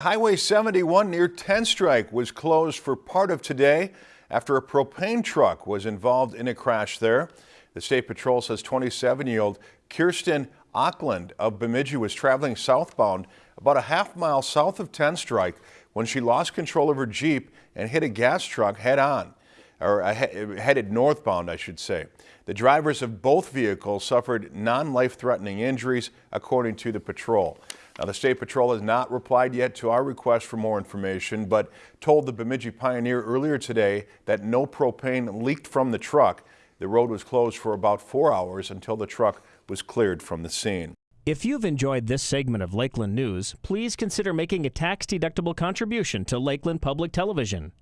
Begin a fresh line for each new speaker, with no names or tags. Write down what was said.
Highway 71 near Tenstrike was closed for part of today after a propane truck was involved in a crash there. The State Patrol says 27-year-old Kirsten Auckland of Bemidji was traveling southbound about a half mile south of Tenstrike when she lost control of her Jeep and hit a gas truck head on, or headed northbound, I should say. The drivers of both vehicles suffered non-life-threatening injuries, according to the patrol. Now, the State Patrol has not replied yet to our request for more information, but told the Bemidji Pioneer earlier today that no propane leaked from the truck. The road was closed for about four hours until the truck was cleared from the scene.
If you've enjoyed this segment of Lakeland News, please consider making a tax-deductible contribution to Lakeland Public Television.